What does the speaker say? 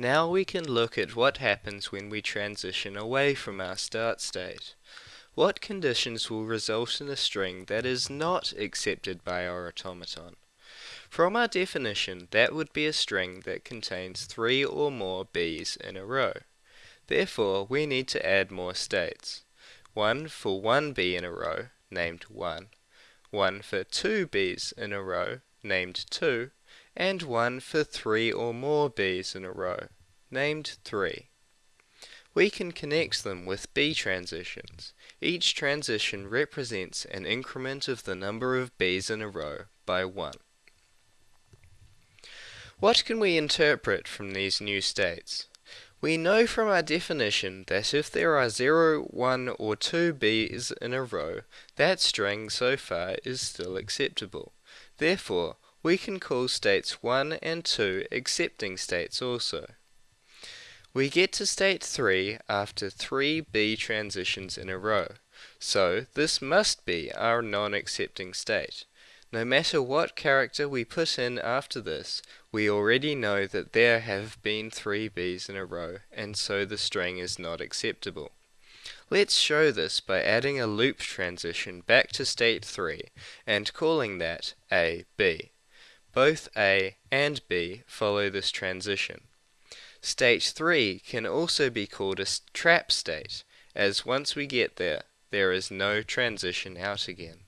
Now we can look at what happens when we transition away from our start state. What conditions will result in a string that is not accepted by our automaton? From our definition, that would be a string that contains three or more b's in a row. Therefore, we need to add more states. One for one b in a row, named 1. One for two b's in a row, named 2 and one for three or more b's in a row, named 3. We can connect them with b transitions. Each transition represents an increment of the number of b's in a row by 1. What can we interpret from these new states? We know from our definition that if there are 0, 1 or 2 b's in a row, that string so far is still acceptable. Therefore, we can call states 1 and 2 accepting states also. We get to state 3 after 3 B transitions in a row, so this must be our non-accepting state. No matter what character we put in after this, we already know that there have been 3 B's in a row, and so the string is not acceptable. Let's show this by adding a loop transition back to state 3 and calling that A, B. Both A and B follow this transition. State 3 can also be called a trap state, as once we get there, there is no transition out again.